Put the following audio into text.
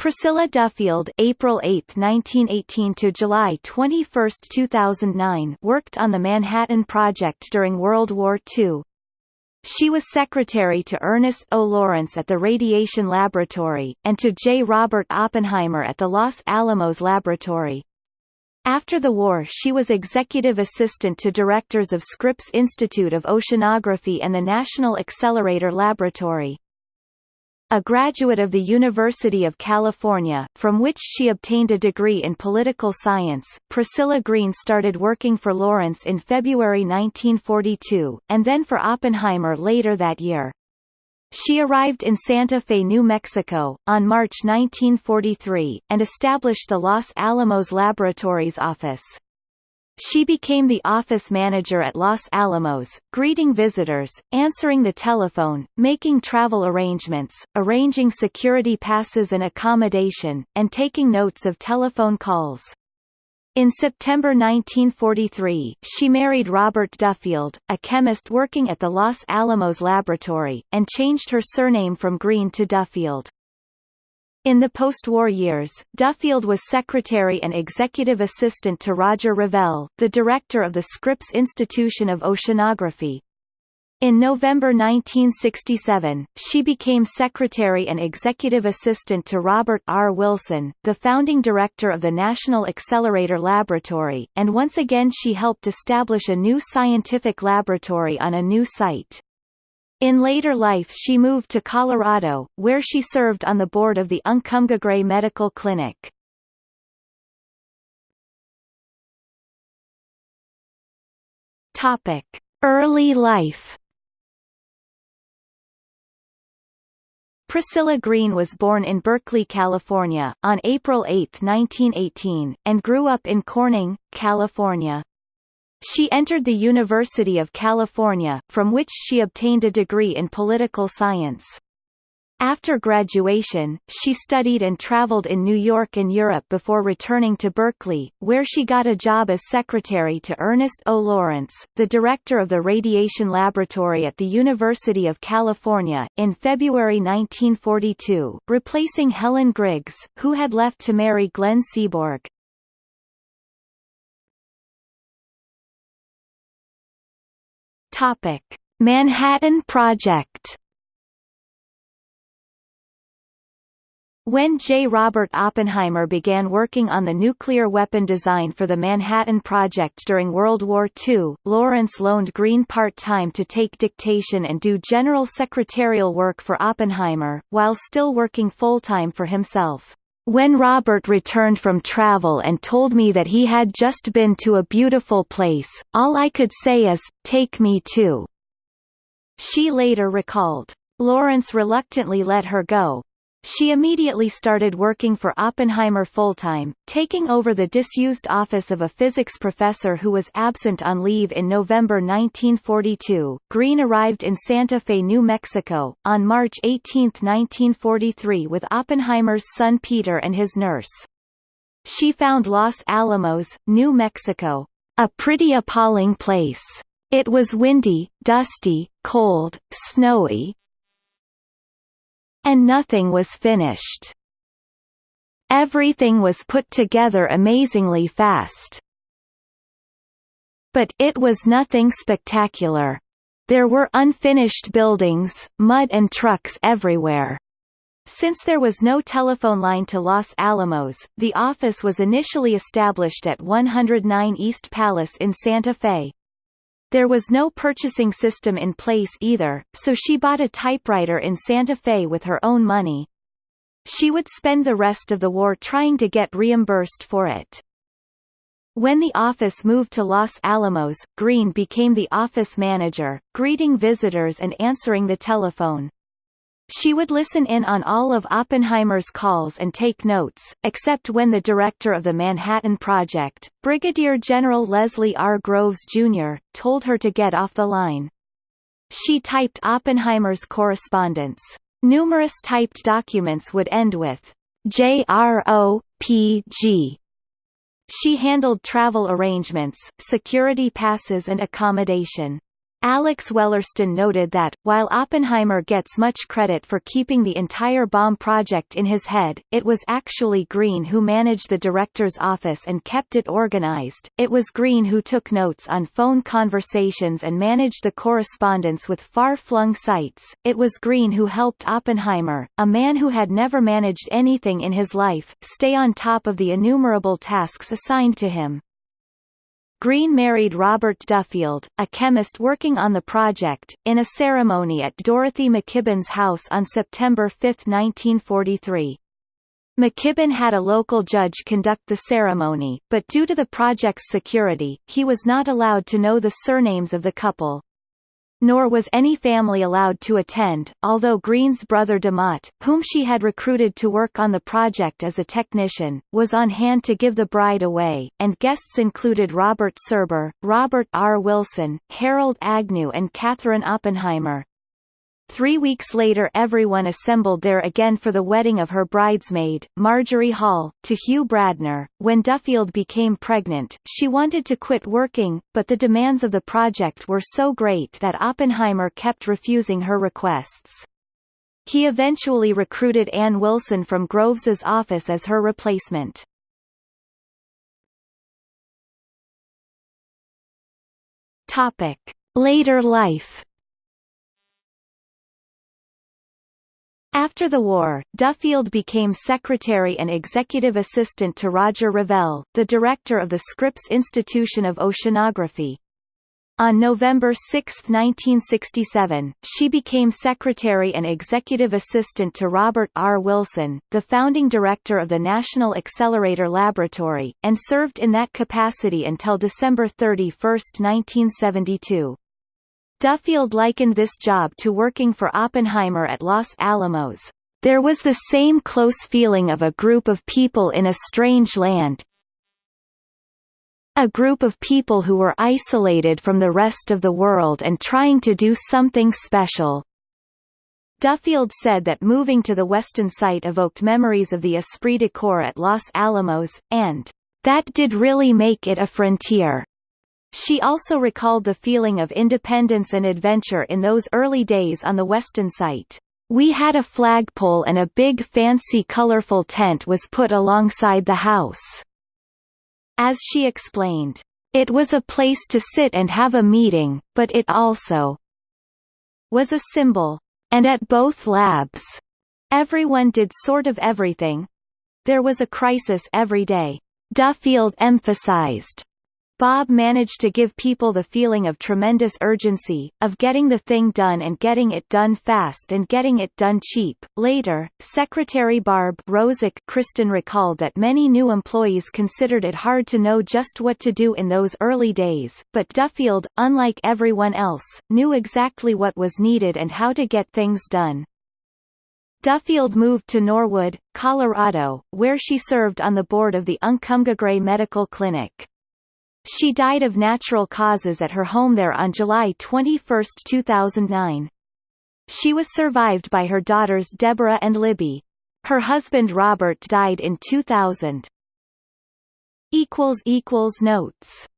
Priscilla Duffield April 8, 1918 to July 21, 2009 worked on the Manhattan Project during World War II. She was secretary to Ernest O. Lawrence at the Radiation Laboratory, and to J. Robert Oppenheimer at the Los Alamos Laboratory. After the war she was executive assistant to directors of Scripps Institute of Oceanography and the National Accelerator Laboratory. A graduate of the University of California, from which she obtained a degree in political science, Priscilla Green started working for Lawrence in February 1942, and then for Oppenheimer later that year. She arrived in Santa Fe, New Mexico, on March 1943, and established the Los Alamos Laboratories office. She became the office manager at Los Alamos, greeting visitors, answering the telephone, making travel arrangements, arranging security passes and accommodation, and taking notes of telephone calls. In September 1943, she married Robert Duffield, a chemist working at the Los Alamos Laboratory, and changed her surname from Green to Duffield. In the post-war years, Duffield was secretary and executive assistant to Roger Revelle, the director of the Scripps Institution of Oceanography. In November 1967, she became secretary and executive assistant to Robert R. Wilson, the founding director of the National Accelerator Laboratory, and once again she helped establish a new scientific laboratory on a new site. In later life she moved to Colorado, where she served on the board of the Uncompahgre Medical Clinic. Early life. Priscilla Green was born in Berkeley, California, on April 8, 1918, and grew up in Corning, California. She entered the University of California, from which she obtained a degree in political science. After graduation, she studied and traveled in New York and Europe before returning to Berkeley, where she got a job as secretary to Ernest O. Lawrence, the director of the Radiation Laboratory at the University of California, in February 1942, replacing Helen Griggs, who had left to marry Glenn Seaborg. Topic: Manhattan Project. When J. Robert Oppenheimer began working on the nuclear weapon design for the Manhattan Project during World War II, Lawrence loaned Green part-time to take dictation and do general secretarial work for Oppenheimer, while still working full-time for himself. When Robert returned from travel and told me that he had just been to a beautiful place, all I could say is, take me too. She later recalled. Lawrence reluctantly let her go, she immediately started working for Oppenheimer full-time, taking over the disused office of a physics professor who was absent on leave in November 1942. Green arrived in Santa Fe, New Mexico, on March 18, 1943 with Oppenheimer's son Peter and his nurse. She found Los Alamos, New Mexico, a pretty appalling place. It was windy, dusty, cold, snowy, and nothing was finished. Everything was put together amazingly fast. But it was nothing spectacular. There were unfinished buildings, mud and trucks everywhere. Since there was no telephone line to Los Alamos, the office was initially established at 109 East Palace in Santa Fe. There was no purchasing system in place either, so she bought a typewriter in Santa Fe with her own money. She would spend the rest of the war trying to get reimbursed for it. When the office moved to Los Alamos, Green became the office manager, greeting visitors and answering the telephone. She would listen in on all of Oppenheimer's calls and take notes, except when the director of the Manhattan Project, Brigadier General Leslie R. Groves, Jr., told her to get off the line. She typed Oppenheimer's correspondence. Numerous typed documents would end with JROPG. She handled travel arrangements, security passes and accommodation. Alex Wellerstein noted that, while Oppenheimer gets much credit for keeping the entire bomb project in his head, it was actually Green who managed the director's office and kept it organized, it was Green who took notes on phone conversations and managed the correspondence with far-flung sites, it was Green who helped Oppenheimer, a man who had never managed anything in his life, stay on top of the innumerable tasks assigned to him. Green married Robert Duffield, a chemist working on the project, in a ceremony at Dorothy McKibben's house on September 5, 1943. McKibben had a local judge conduct the ceremony, but due to the project's security, he was not allowed to know the surnames of the couple nor was any family allowed to attend, although Green's brother DeMott, whom she had recruited to work on the project as a technician, was on hand to give the bride away, and guests included Robert Serber, Robert R. Wilson, Harold Agnew and Katherine Oppenheimer. Three weeks later everyone assembled there again for the wedding of her bridesmaid, Marjorie Hall, to Hugh Bradner. When Duffield became pregnant, she wanted to quit working, but the demands of the project were so great that Oppenheimer kept refusing her requests. He eventually recruited Ann Wilson from Groves's office as her replacement. Topic. Later life After the war, Duffield became secretary and executive assistant to Roger Revelle, the director of the Scripps Institution of Oceanography. On November 6, 1967, she became secretary and executive assistant to Robert R. Wilson, the founding director of the National Accelerator Laboratory, and served in that capacity until December 31, 1972. Duffield likened this job to working for Oppenheimer at Los Alamos. There was the same close feeling of a group of people in a strange land, a group of people who were isolated from the rest of the world and trying to do something special. Duffield said that moving to the Weston site evoked memories of the esprit de corps at Los Alamos, and, "...that did really make it a frontier." She also recalled the feeling of independence and adventure in those early days on the Weston site. We had a flagpole and a big fancy colorful tent was put alongside the house. As she explained, it was a place to sit and have a meeting, but it also was a symbol. And at both labs, everyone did sort of everything. There was a crisis every day. Duffield emphasized Bob managed to give people the feeling of tremendous urgency, of getting the thing done and getting it done fast and getting it done cheap. Later, Secretary Barb Rosick Kristen recalled that many new employees considered it hard to know just what to do in those early days, but Duffield, unlike everyone else, knew exactly what was needed and how to get things done. Duffield moved to Norwood, Colorado, where she served on the board of the Uncompahgre Medical Clinic. She died of natural causes at her home there on July 21, 2009. She was survived by her daughters Deborah and Libby. Her husband Robert died in 2000. Notes